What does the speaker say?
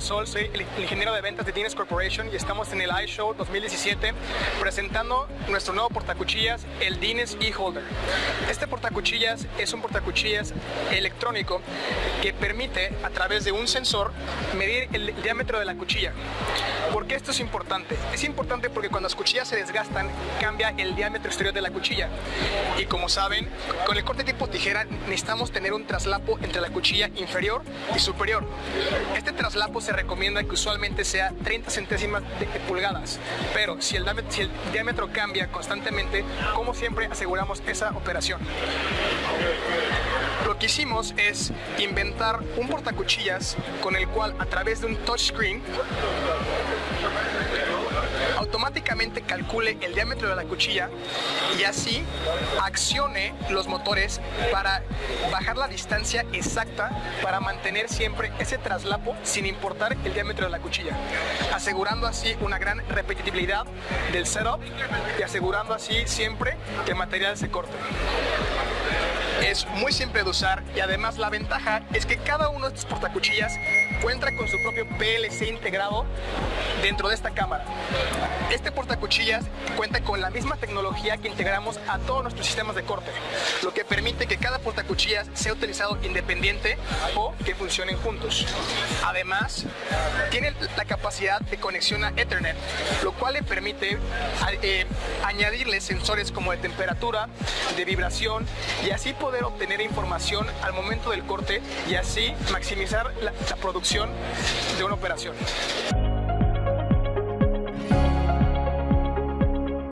Sol, soy el ingeniero de ventas de Dines Corporation y estamos en el iShow 2017 presentando nuestro nuevo portacuchillas, el Dines E-Holder. Este portacuchillas es un portacuchillas electrónico que permite a través de un sensor medir el diámetro de la cuchilla. ¿Por qué esto es importante? Es importante porque cuando las cuchillas se desgastan cambia el diámetro exterior de la cuchilla y como saben, con el corte tipo tijera necesitamos tener un traslapo entre la cuchilla inferior y superior. Este traslapo se recomienda que usualmente sea 30 centésimas de pulgadas, pero si el, diámetro, cambia constantemente, como siempre aseguramos esa operación. Lo que hicimos es inventar un portacuchillas con el cual a través de un touchscreen automáticamente calcule el diámetro de la cuchilla y así accione los motores para bajar la distancia exacta para mantener siempre ese traslapo sin importar el diámetro de la cuchilla, asegurando así una gran repetitividad del setup y asegurando así siempre que el material se corte es muy simple de usar y además la ventaja es que cada uno de estos portacuchillas cuenta con su propio PLC integrado dentro de esta cámara. Este portacuchillas cuenta con la misma tecnología que integramos a todos nuestros sistemas de corte, lo que permite que cada portacuchillas sea utilizado independiente o que funcionen juntos. Además, tiene la capacidad de conexión a Ethernet, lo cual le permite eh, añadirle sensores como de temperatura, de vibración y así poder obtener información al momento del corte y así maximizar la producción de una operación.